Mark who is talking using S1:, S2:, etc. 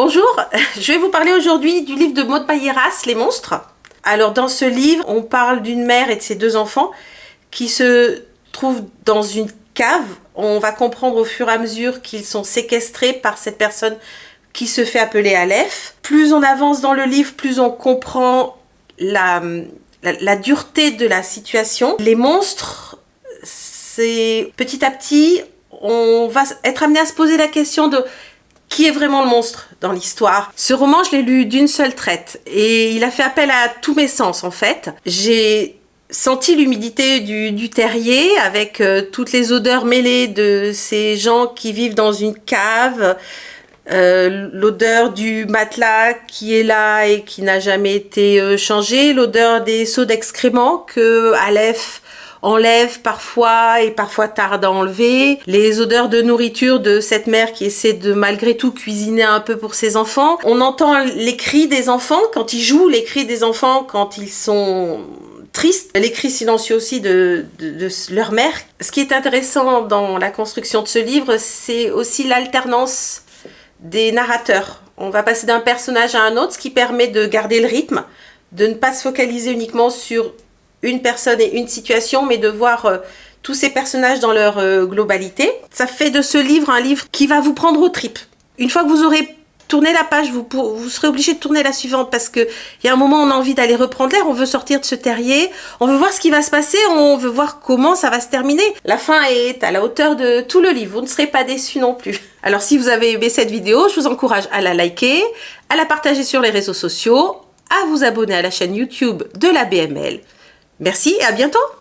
S1: Bonjour, je vais vous parler aujourd'hui du livre de Maud Bayeras, Les monstres. Alors dans ce livre, on parle d'une mère et de ses deux enfants qui se trouvent dans une cave. On va comprendre au fur et à mesure qu'ils sont séquestrés par cette personne qui se fait appeler Aleph. Plus on avance dans le livre, plus on comprend la, la dureté de la situation. Les monstres, c'est petit à petit, on va être amené à se poser la question de qui est vraiment le monstre dans l'histoire? Ce roman, je l'ai lu d'une seule traite et il a fait appel à tous mes sens en fait. J'ai senti l'humidité du, terrier avec euh, toutes les odeurs mêlées de ces gens qui vivent dans une cave, euh, l'odeur du matelas qui est là et qui n'a jamais été euh, changé, l'odeur des seaux d'excréments que Aleph enlève parfois et parfois tarde à enlever, les odeurs de nourriture de cette mère qui essaie de malgré tout cuisiner un peu pour ses enfants. On entend les cris des enfants quand ils jouent, les cris des enfants quand ils sont tristes, les cris silencieux aussi de, de, leur mère. Ce qui est intéressant dans la construction de ce livre, c'est aussi l'alternance des narrateurs. On va passer d'un personnage à un autre, ce qui permet de garder le rythme, de ne pas se focaliser uniquement sur une personne et une situation, mais de voir euh, tous ces personnages dans leur euh, globalité. Ça fait de ce livre un livre qui va vous prendre aux tripes. Une fois que vous aurez tourné la page, vous, vous serez obligé de tourner la suivante parce que il y a un moment on a envie d'aller reprendre l'air, on veut sortir de ce terrier, on veut voir ce qui va se passer, on veut voir comment ça va se terminer. La fin est à la hauteur de tout le livre, vous ne serez pas déçus non plus. Alors si vous avez aimé cette vidéo, je vous encourage à la liker, à la partager sur les réseaux sociaux, à vous abonner à la chaîne YouTube de la BML. Merci et à bientôt